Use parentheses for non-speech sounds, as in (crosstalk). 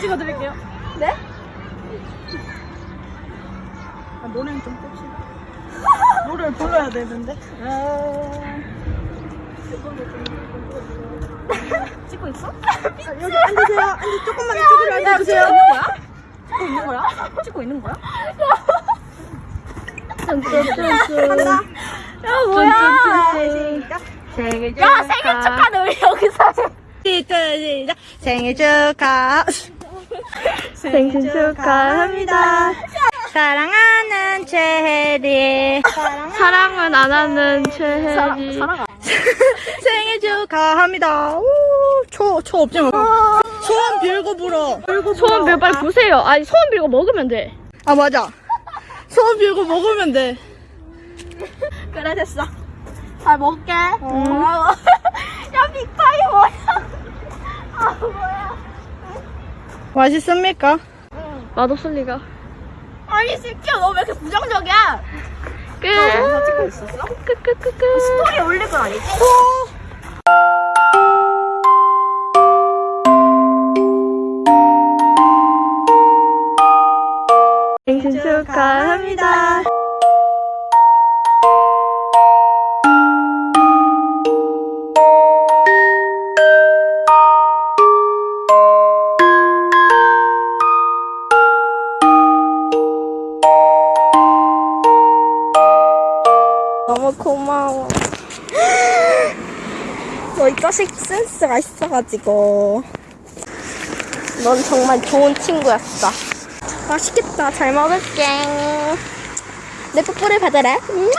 찍어드릴게요. 네? 아, 노래는 좀 뺍시다. (laughs) 노래를 불러야 되는데. 찍고 있어? (laughs) 아, 여기 앉으세요. 앉으 조금만 이쪽으로 앉아주세요. 찍고 있는 거야? 찍고 있는 거야? 한다. 야 뭐야? 시작. 생일 야 생일 축하는 우리 여기서. 시작. 생일 축하. 생일 축하합니다. 사랑하는 최혜리. 사랑은 안 하는 최혜리. 사랑 (laughs) 생일 축하합니다. 오, 초, 초 없지 뭐. 소원 빌고 불어. 빌고 소원 빌 빨리 부세요. 아니 소원 빌고 먹으면 돼. 아, 맞아. 소원 빌고 먹으면 돼. 그래 됐어 잘 먹을게 고마워 야 빅파이 뭐야 아 뭐야 맛있습니까? 맛없을 리가. 아니 새끼야 너 왜 이렇게 부정적이야 끝. 영상 찍고 있었어? 끝끝끝끝. 스토리 올릴 건 아니지? 생신 축하합니다. (gasps) 너이 자식 센스가 있어가지고. 넌 정말 좋은 친구였어. 맛있겠다. 잘 먹을게. 내 뽀뽀를 음.